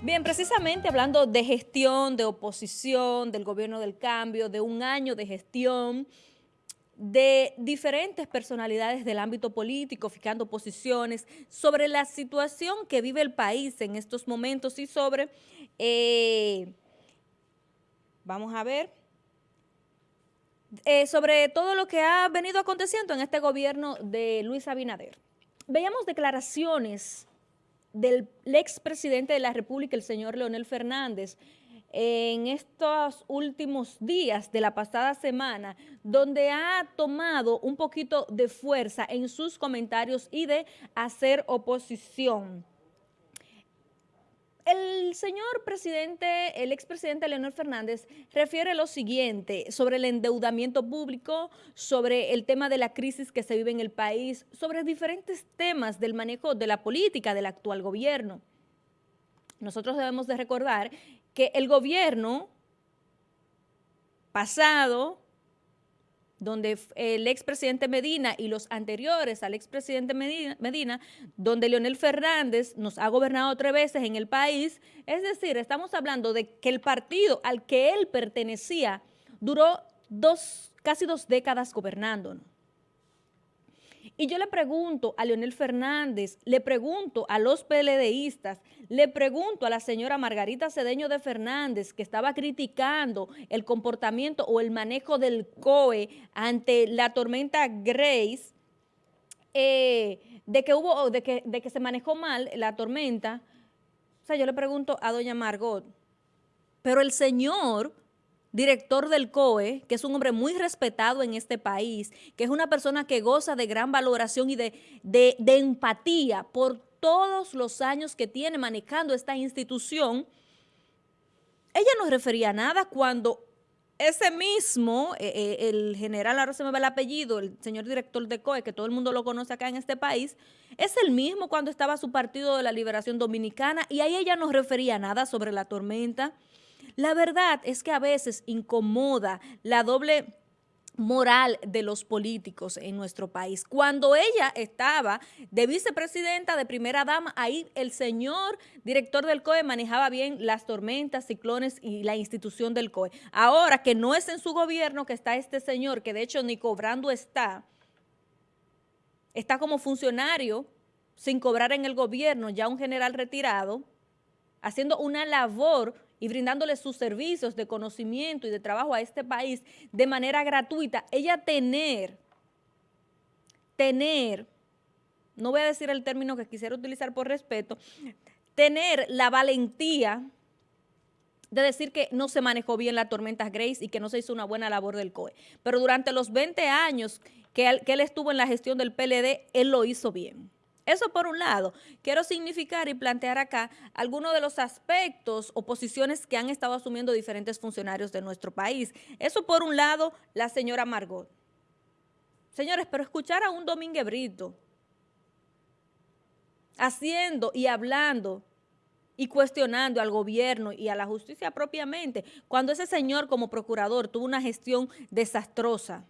Bien, precisamente hablando de gestión, de oposición, del gobierno del cambio, de un año de gestión, de diferentes personalidades del ámbito político, fijando posiciones sobre la situación que vive el país en estos momentos y sobre, eh, vamos a ver, eh, sobre todo lo que ha venido aconteciendo en este gobierno de Luis Abinader. Veíamos declaraciones del expresidente de la República, el señor Leonel Fernández, en estos últimos días de la pasada semana, donde ha tomado un poquito de fuerza en sus comentarios y de hacer oposición. El señor presidente, el expresidente Leonel Fernández, refiere lo siguiente sobre el endeudamiento público, sobre el tema de la crisis que se vive en el país, sobre diferentes temas del manejo de la política del actual gobierno. Nosotros debemos de recordar que el gobierno pasado donde el expresidente Medina y los anteriores al expresidente Medina, donde Leonel Fernández nos ha gobernado tres veces en el país, es decir, estamos hablando de que el partido al que él pertenecía duró dos, casi dos décadas gobernándonos. Y yo le pregunto a Leonel Fernández, le pregunto a los PLDistas, le pregunto a la señora Margarita Cedeño de Fernández, que estaba criticando el comportamiento o el manejo del COE ante la tormenta Grace, eh, de que hubo, de que, de que se manejó mal la tormenta. O sea, yo le pregunto a doña Margot, pero el señor director del COE, que es un hombre muy respetado en este país, que es una persona que goza de gran valoración y de, de, empatía por todos los años que tiene manejando esta institución, ella no refería nada cuando ese mismo, eh, eh, el general, ahora se me va el apellido, el señor director de COE, que todo el mundo lo conoce acá en este país, es el mismo cuando estaba su partido de la Liberación Dominicana y ahí ella no refería nada sobre la tormenta, la verdad es que a veces incomoda la doble moral de los políticos en nuestro país. Cuando ella estaba de vicepresidenta, de primera dama, ahí el señor director del COE manejaba bien las tormentas, ciclones y la institución del COE. Ahora que no es en su gobierno que está este señor, que de hecho ni cobrando está, está como funcionario sin cobrar en el gobierno, ya un general retirado, haciendo una labor y brindándole sus servicios de conocimiento y de trabajo a este país de manera gratuita, ella tener, tener, no voy a decir el término que quisiera utilizar por respeto, tener la valentía de decir que no se manejó bien la tormenta Grace y que no se hizo una buena labor del COE. Pero durante los 20 años que él, que él estuvo en la gestión del PLD, él lo hizo bien. Eso por un lado. Quiero significar y plantear acá algunos de los aspectos o posiciones que han estado asumiendo diferentes funcionarios de nuestro país. Eso por un lado, la señora Margot. Señores, pero escuchar a un Domínguez Brito haciendo y hablando y cuestionando al gobierno y a la justicia propiamente, cuando ese señor como procurador tuvo una gestión desastrosa.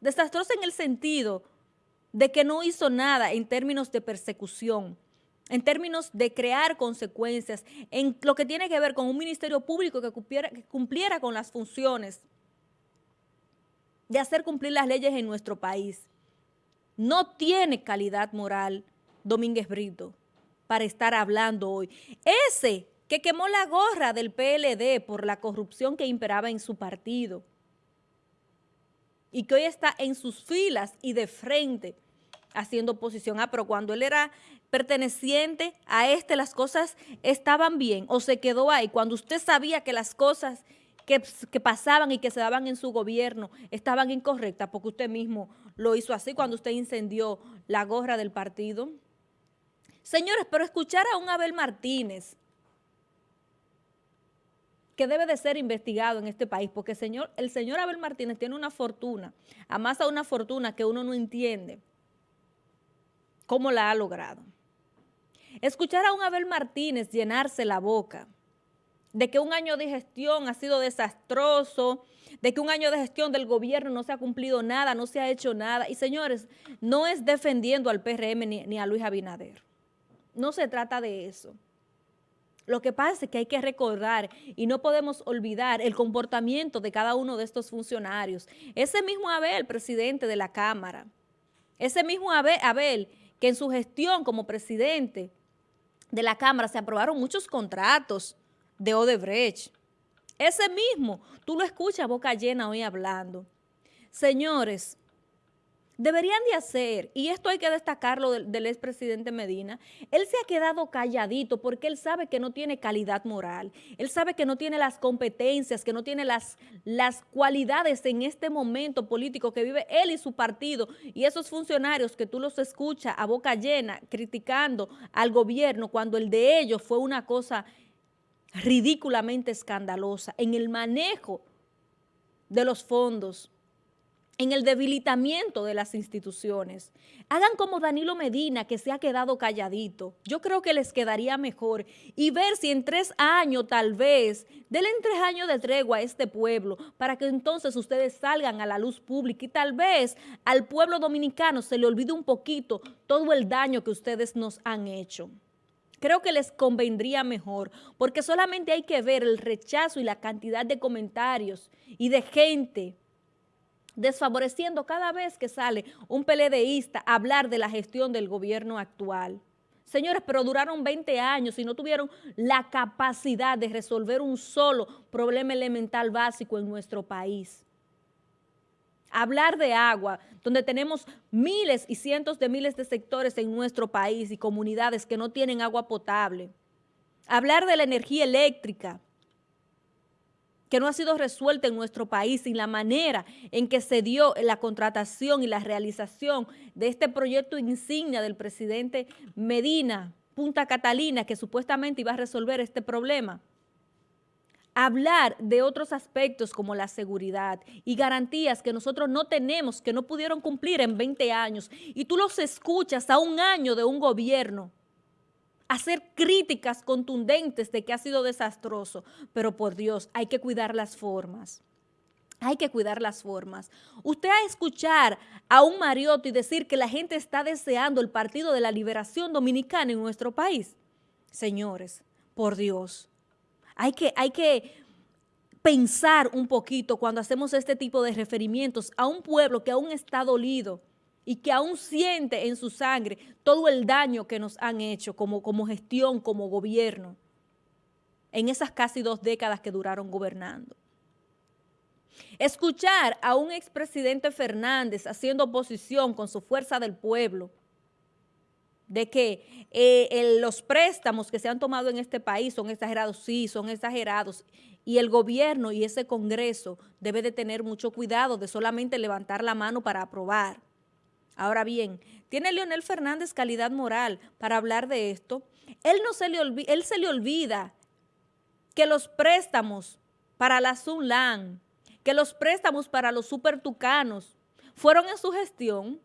Desastrosa en el sentido de que no hizo nada en términos de persecución, en términos de crear consecuencias, en lo que tiene que ver con un ministerio público que cumpliera, con las funciones de hacer cumplir las leyes en nuestro país. No tiene calidad moral Domínguez Brito para estar hablando hoy. Ese que quemó la gorra del PLD por la corrupción que imperaba en su partido y que hoy está en sus filas y de frente haciendo oposición. Ah, pero cuando él era perteneciente a este, las cosas estaban bien o se quedó ahí. Cuando usted sabía que las cosas que, pasaban y que se daban en su gobierno estaban incorrectas, porque usted mismo lo hizo así cuando usted incendió la gorra del partido. Señores, pero escuchar a un Abel Martínez, que debe de ser investigado en este país, porque señor, el señor Abel Martínez tiene una fortuna, amasa una fortuna que uno no entiende cómo la ha logrado. Escuchar a un Abel Martínez llenarse la boca de que un año de gestión ha sido desastroso, de que un año de gestión del gobierno no se ha cumplido nada, no se ha hecho nada. Y señores, no es defendiendo al PRM ni, ni a Luis Abinader. No se trata de eso. Lo que pasa es que hay que recordar y no podemos olvidar el comportamiento de cada uno de estos funcionarios. Ese mismo Abel, presidente de la Cámara, ese mismo Abel, que en su gestión como presidente de la Cámara se aprobaron muchos contratos de Odebrecht. Ese mismo, tú lo escuchas boca llena hoy hablando. Señores, deberían de hacer, y esto hay que destacarlo del, expresidente Medina, él se ha quedado calladito porque él sabe que no tiene calidad moral, él sabe que no tiene las competencias, que no tiene las, las cualidades en este momento político que vive él y su partido, y esos funcionarios que tú los escuchas a boca llena criticando al gobierno cuando el de ellos fue una cosa ridículamente escandalosa en el manejo de los fondos en el debilitamiento de las instituciones. Hagan como Danilo Medina, que se ha quedado calladito. Yo creo que les quedaría mejor. Y ver si en tres años, tal vez, denle en tres años de tregua a este pueblo, para que entonces ustedes salgan a la luz pública y tal vez al pueblo dominicano se le olvide un poquito todo el daño que ustedes nos han hecho. Creo que les convendría mejor, porque solamente hay que ver el rechazo y la cantidad de comentarios y de gente desfavoreciendo cada vez que sale un PLDista a hablar de la gestión del gobierno actual. Señores, pero duraron 20 años y no tuvieron la capacidad de resolver un solo problema elemental básico en nuestro país. Hablar de agua, donde tenemos miles y cientos de miles de sectores en nuestro país y comunidades que no tienen agua potable. Hablar de la energía eléctrica, que no ha sido resuelta en nuestro país y la manera en que se dio la contratación y la realización de este proyecto insignia del presidente Medina, Punta Catalina, que supuestamente iba a resolver este problema. Hablar de otros aspectos como la seguridad y garantías que nosotros no tenemos, que no pudieron cumplir en 20 años, y tú los escuchas a un año de un gobierno hacer críticas contundentes de que ha sido desastroso, pero por Dios, hay que cuidar las formas. Hay que cuidar las formas. Usted a escuchar a un Mariotti decir que la gente está deseando el Partido de la Liberación Dominicana en nuestro país. Señores, por Dios, hay que, hay que pensar un poquito cuando hacemos este tipo de referimientos a un pueblo que aún está dolido, y que aún siente en su sangre todo el daño que nos han hecho como, gestión, como gobierno, en esas casi dos décadas que duraron gobernando. Escuchar a un expresidente Fernández haciendo oposición con su fuerza del pueblo, de que eh, los préstamos que se han tomado en este país son exagerados, sí, son exagerados, y el gobierno y ese Congreso debe de tener mucho cuidado de solamente levantar la mano para aprobar Ahora bien, ¿tiene Leonel Fernández calidad moral para hablar de esto? Él, no se, le él se le olvida que los préstamos para la Sunlan, que los préstamos para los supertucanos fueron en su gestión.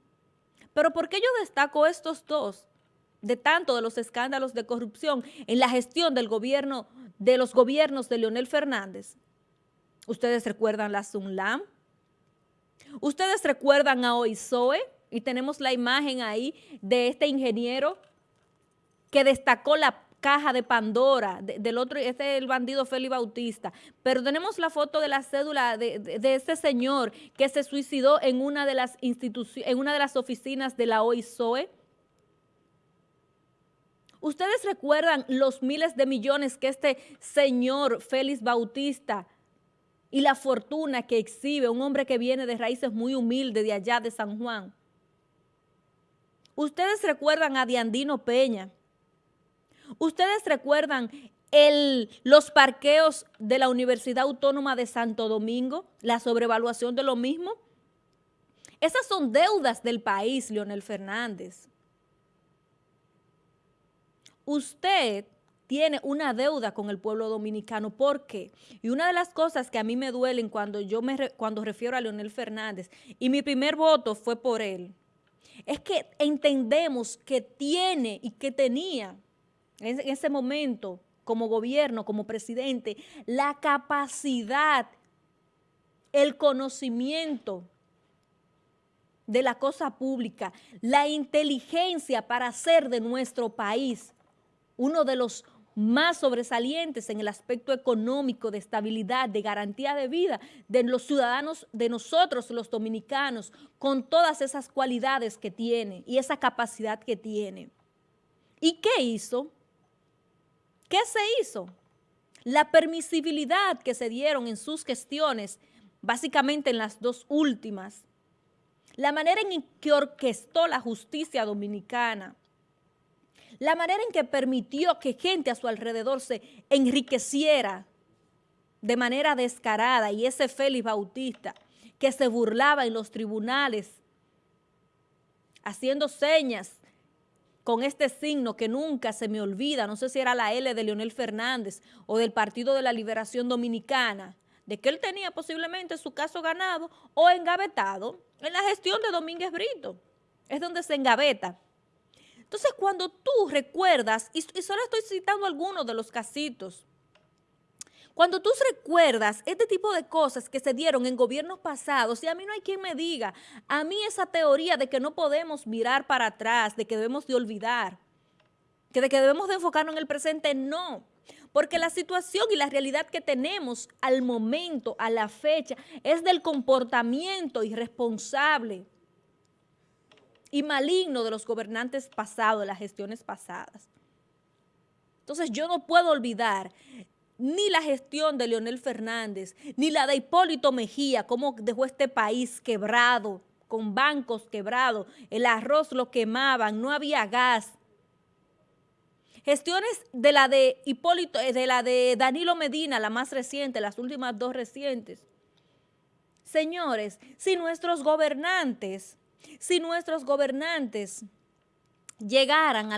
Pero ¿por qué yo destaco estos dos? De tanto de los escándalos de corrupción en la gestión del gobierno, de los gobiernos de Leonel Fernández. ¿Ustedes recuerdan la Sunlam? ¿Ustedes recuerdan a OISOE? Y tenemos la imagen ahí de este ingeniero que destacó la caja de Pandora, del otro, este es el bandido Félix Bautista, pero tenemos la foto de la cédula de, de, este señor que se suicidó en una de las en una de las oficinas de la OISOE. ¿Ustedes recuerdan los miles de millones que este señor Félix Bautista y la fortuna que exhibe, un hombre que viene de raíces muy humildes de allá de San Juan? Ustedes recuerdan a Diandino Peña. Ustedes recuerdan los parqueos de la Universidad Autónoma de Santo Domingo, la sobrevaluación de lo mismo. Esas son deudas del país, Leonel Fernández. Usted tiene una deuda con el pueblo dominicano. ¿Por qué? Y una de las cosas que a mí me duelen cuando yo me cuando refiero a Leonel Fernández, y mi primer voto fue por él, es que entendemos que tiene y que tenía en ese momento como gobierno, como presidente, la capacidad, el conocimiento de la cosa pública, la inteligencia para hacer de nuestro país uno de los más sobresalientes en el aspecto económico, de estabilidad, de garantía de vida de los ciudadanos, de nosotros los dominicanos, con todas esas cualidades que tiene y esa capacidad que tiene. ¿Y qué hizo? ¿Qué se hizo? La permisibilidad que se dieron en sus gestiones, básicamente en las dos últimas, la manera en que orquestó la justicia dominicana, la manera en que permitió que gente a su alrededor se enriqueciera de manera descarada y ese Félix Bautista que se burlaba en los tribunales haciendo señas con este signo que nunca se me olvida, no sé si era la L de Leonel Fernández o del Partido de la Liberación Dominicana, de que él tenía posiblemente su caso ganado o engavetado en la gestión de Domínguez Brito. Es donde se engaveta. Entonces, cuando tú recuerdas, y, solo estoy citando algunos de los casitos, cuando tú recuerdas este tipo de cosas que se dieron en gobiernos pasados, y a mí no hay quien me diga, a mí esa teoría de que no podemos mirar para atrás, de que debemos de olvidar, que de que debemos de enfocarnos en el presente, no. Porque la situación y la realidad que tenemos al momento, a la fecha, es del comportamiento irresponsable y maligno de los gobernantes pasados, de las gestiones pasadas. Entonces yo no puedo olvidar ni la gestión de Leonel Fernández, ni la de Hipólito Mejía, cómo dejó este país quebrado, con bancos quebrados, el arroz lo quemaban, no había gas. Gestiones de la de Hipólito, eh, de la de Danilo Medina, la más reciente, las últimas dos recientes. Señores, si nuestros gobernantes si nuestros gobernantes llegaran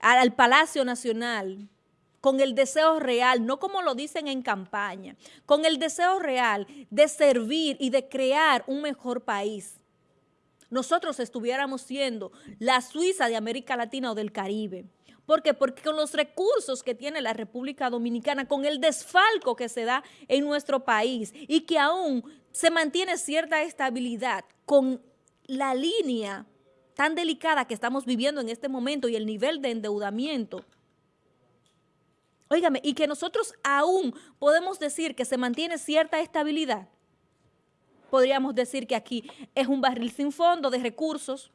al Palacio Nacional con el deseo real, no como lo dicen en campaña, con el deseo real de servir y de crear un mejor país, nosotros estuviéramos siendo la Suiza de América Latina o del Caribe. ¿Por qué? Porque con los recursos que tiene la República Dominicana, con el desfalco que se da en nuestro país y que aún se mantiene cierta estabilidad con la línea tan delicada que estamos viviendo en este momento y el nivel de endeudamiento, Óigame, y que nosotros aún podemos decir que se mantiene cierta estabilidad, podríamos decir que aquí es un barril sin fondo de recursos,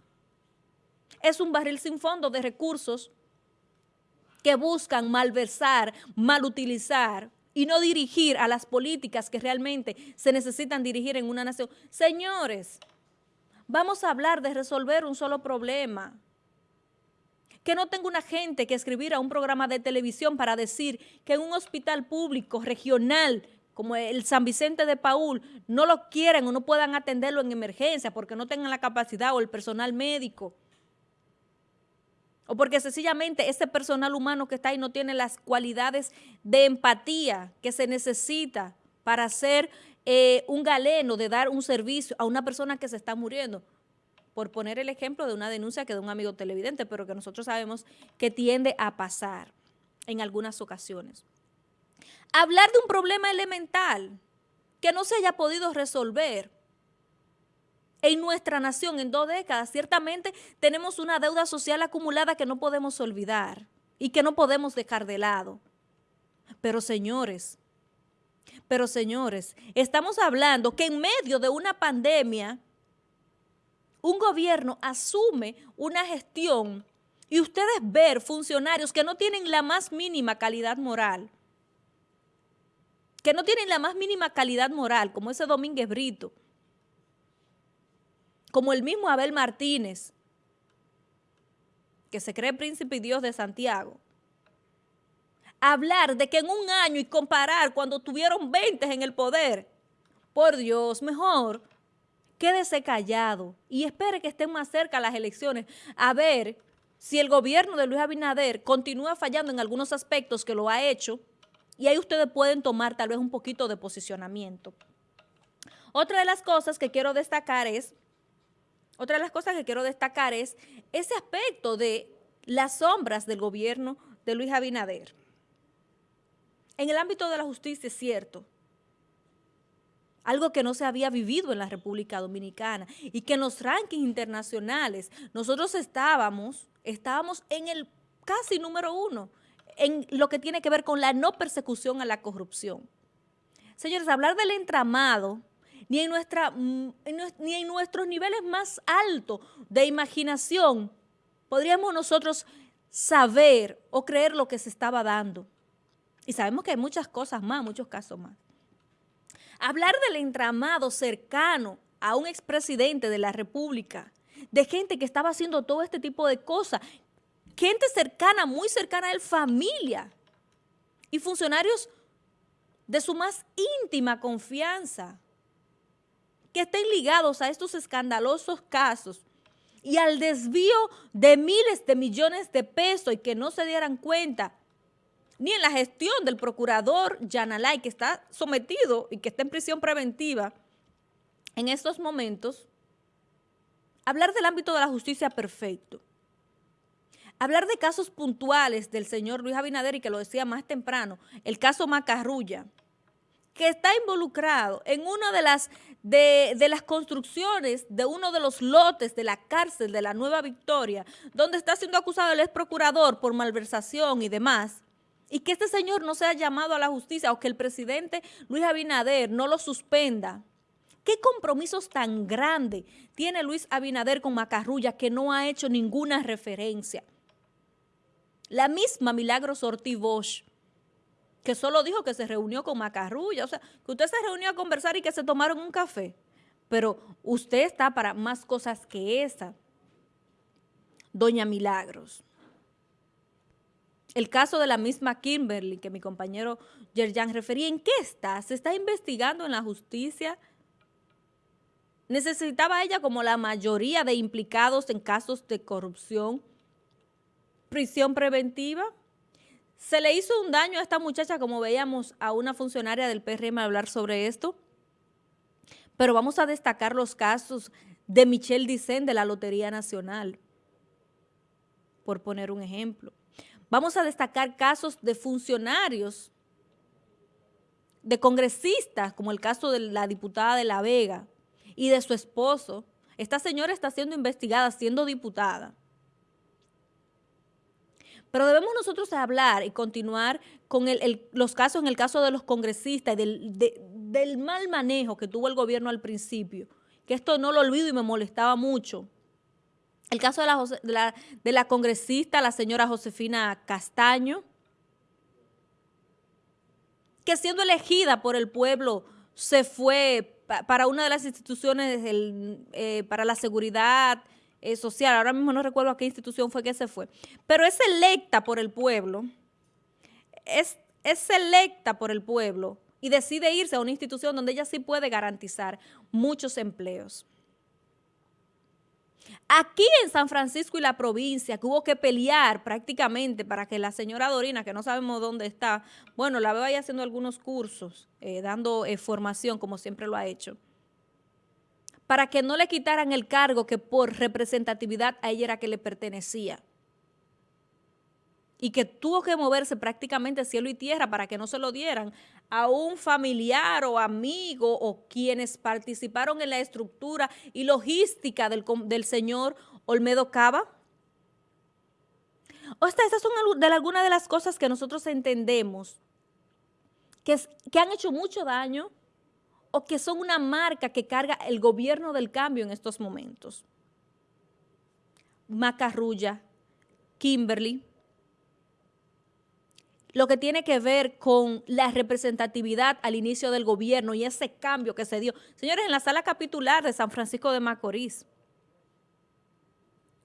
es un barril sin fondo de recursos que buscan malversar, malutilizar y no dirigir a las políticas que realmente se necesitan dirigir en una nación. Señores, vamos a hablar de resolver un solo problema. Que no tenga una gente que escribir a un programa de televisión para decir que en un hospital público regional como el San Vicente de Paul, no lo quieren o no puedan atenderlo en emergencia porque no tengan la capacidad o el personal médico o porque sencillamente ese personal humano que está ahí no tiene las cualidades de empatía que se necesita para ser eh, un galeno, de dar un servicio a una persona que se está muriendo. Por poner el ejemplo de una denuncia que de un amigo televidente, pero que nosotros sabemos que tiende a pasar en algunas ocasiones. Hablar de un problema elemental que no se haya podido resolver en nuestra nación en dos décadas. Ciertamente tenemos una deuda social acumulada que no podemos olvidar y que no podemos dejar de lado. Pero señores, pero señores, estamos hablando que en medio de una pandemia, un gobierno asume una gestión y ustedes ver funcionarios que no tienen la más mínima calidad moral, que no tienen la más mínima calidad moral, como ese Domínguez Brito, como el mismo Abel Martínez, que se cree príncipe y Dios de Santiago, hablar de que en un año y comparar cuando tuvieron 20 en el poder, por Dios, mejor quédese callado y espere que estén más cerca las elecciones a ver si el gobierno de Luis Abinader continúa fallando en algunos aspectos que lo ha hecho y ahí ustedes pueden tomar tal vez un poquito de posicionamiento. Otra de las cosas que quiero destacar es otra de las cosas que quiero destacar es ese aspecto de las sombras del gobierno de Luis Abinader. En el ámbito de la justicia es cierto, algo que no se había vivido en la República Dominicana y que en los rankings internacionales nosotros estábamos, estábamos en el casi número uno en lo que tiene que ver con la no persecución a la corrupción. Señores, hablar del entramado, ni en, nuestra, mm, ni en nuestros niveles más altos de imaginación, podríamos nosotros saber o creer lo que se estaba dando. Y sabemos que hay muchas cosas más, muchos casos más. Hablar del entramado cercano a un expresidente de la República, de gente que estaba haciendo todo este tipo de cosas, gente cercana, muy cercana a él, familia y funcionarios de su más íntima confianza, que estén ligados a estos escandalosos casos y al desvío de miles de millones de pesos y que no se dieran cuenta ni en la gestión del procurador Yanalay, que está sometido y que está en prisión preventiva en estos momentos, hablar del ámbito de la justicia perfecto. Hablar de casos puntuales del señor Luis Abinader, y que lo decía más temprano, el caso Macarrulla, que está involucrado en una de las, de, de, las construcciones de uno de los lotes de la cárcel de la Nueva Victoria, donde está siendo acusado el ex procurador por malversación y demás, y que este señor no sea llamado a la justicia o que el presidente Luis Abinader no lo suspenda. ¿Qué compromisos tan grandes tiene Luis Abinader con Macarrulla que no ha hecho ninguna referencia? La misma Milagros Ortiz Bosch, que solo dijo que se reunió con Macarrulla, o sea, que usted se reunió a conversar y que se tomaron un café. Pero usted está para más cosas que esa, doña Milagros. El caso de la misma Kimberly, que mi compañero Yerjan refería, ¿en qué está? ¿Se está investigando en la justicia? ¿Necesitaba ella, como la mayoría de implicados en casos de corrupción, prisión preventiva. Se le hizo un daño a esta muchacha, como veíamos a una funcionaria del PRM hablar sobre esto. Pero vamos a destacar los casos de Michelle Dicen de la Lotería Nacional, por poner un ejemplo. Vamos a destacar casos de funcionarios, de congresistas, como el caso de la diputada de La Vega y de su esposo. Esta señora está siendo investigada, siendo diputada. Pero debemos nosotros hablar y continuar con los casos, en el caso de los congresistas y del, mal manejo que tuvo el gobierno al principio, que esto no lo olvido y me molestaba mucho. El caso de la, congresista, la señora Josefina Castaño, que siendo elegida por el pueblo se fue para una de las instituciones eh, para la seguridad eh, social, ahora mismo no recuerdo a qué institución fue que se fue, pero es electa por el pueblo, es, es electa por el pueblo y decide irse a una institución donde ella sí puede garantizar muchos empleos. Aquí en San Francisco y la provincia, que hubo que pelear prácticamente para que la señora Dorina, que no sabemos dónde está, bueno, la veo ahí haciendo algunos cursos, eh, dando eh, formación como siempre lo ha hecho, para que no le quitaran el cargo que por representatividad a ella era que le pertenecía. Y que tuvo que moverse prácticamente cielo y tierra para que no se lo dieran a un familiar o amigo o quienes participaron en la estructura y logística del, del señor Olmedo Cava. O sea, estas son algunas de las cosas que nosotros entendemos que, que han hecho mucho daño o que son una marca que carga el gobierno del cambio en estos momentos. Macarrulla, Kimberly, lo que tiene que ver con la representatividad al inicio del gobierno y ese cambio que se dio. Señores, en la sala capitular de San Francisco de Macorís,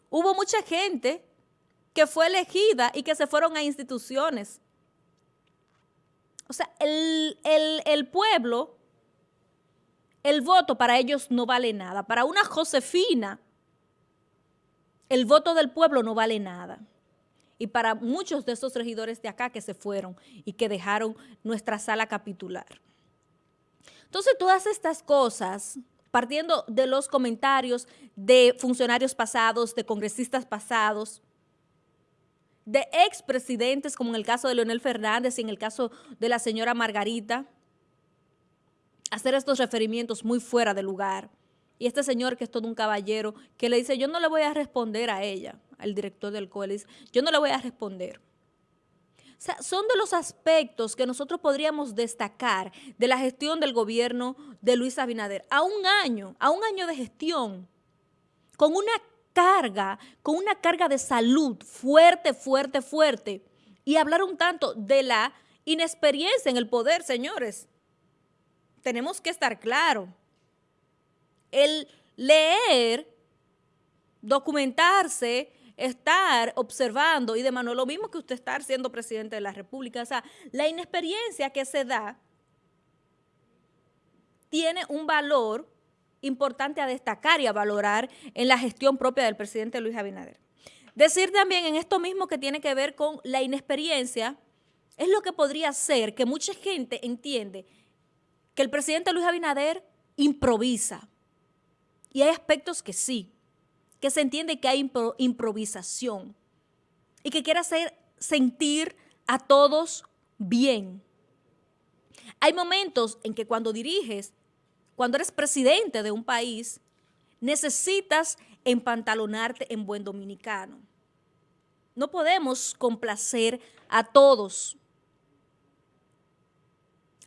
hubo mucha gente que fue elegida y que se fueron a instituciones. O sea, el, el pueblo el voto para ellos no vale nada. Para una Josefina, el voto del pueblo no vale nada. Y para muchos de esos regidores de acá que se fueron y que dejaron nuestra sala capitular. Entonces, todas estas cosas, partiendo de los comentarios de funcionarios pasados, de congresistas pasados, de expresidentes, como en el caso de Leonel Fernández y en el caso de la señora Margarita, hacer estos referimientos muy fuera de lugar. Y este señor, que es todo un caballero, que le dice, yo no le voy a responder a ella, al director del COELIS, yo no le voy a responder. O sea, son de los aspectos que nosotros podríamos destacar de la gestión del gobierno de Luis Abinader. A un año, a un año de gestión, con una carga, con una carga de salud fuerte, fuerte, fuerte. Y hablar un tanto de la inexperiencia en el poder, señores. Tenemos que estar claros. El leer, documentarse, estar observando y demás, no es lo mismo que usted estar siendo presidente de la República. O sea, la inexperiencia que se da tiene un valor importante a destacar y a valorar en la gestión propia del presidente Luis Abinader. Decir también en esto mismo que tiene que ver con la inexperiencia, es lo que podría ser que mucha gente entiende que el presidente Luis Abinader improvisa. Y hay aspectos que sí, que se entiende que hay improvisación y que quiere hacer sentir a todos bien. Hay momentos en que cuando diriges, cuando eres presidente de un país, necesitas empantalonarte en buen dominicano. No podemos complacer a todos.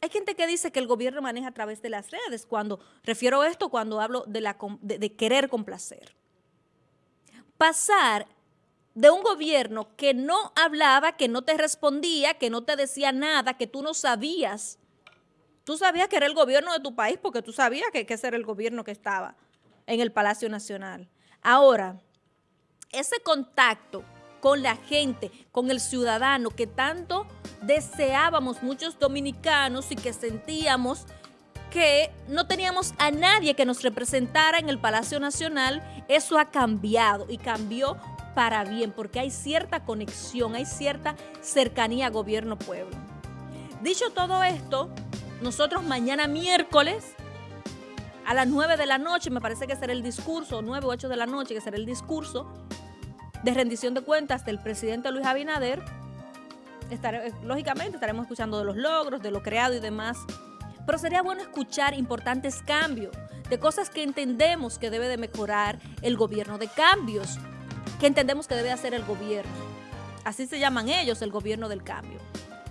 Hay gente que dice que el gobierno maneja a través de las redes. Cuando refiero a esto, cuando hablo de, la, querer complacer. Pasar de un gobierno que no hablaba, que no te respondía, que no te decía nada, que tú no sabías. Tú sabías que era el gobierno de tu país porque tú sabías que, que ese era el gobierno que estaba en el Palacio Nacional. Ahora, ese contacto con la gente, con el ciudadano que tanto deseábamos muchos dominicanos y que sentíamos que no teníamos a nadie que nos representara en el Palacio Nacional, eso ha cambiado y cambió para bien, porque hay cierta conexión, hay cierta cercanía gobierno-pueblo. Dicho todo esto, nosotros mañana miércoles a las 9 de la noche, me parece que será el discurso, 9 o 8 de la noche, que será el discurso de rendición de cuentas del presidente Luis Abinader, eh, lógicamente estaremos escuchando de los logros, de lo creado y demás, pero sería bueno escuchar importantes cambios, de cosas que entendemos que debe de mejorar el gobierno, de cambios que entendemos que debe hacer el gobierno. Así se llaman ellos, el gobierno del cambio.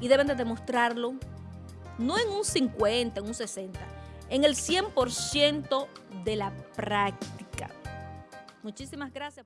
Y deben de demostrarlo no en un 50, en un 60, en el 100% de la práctica. Muchísimas gracias.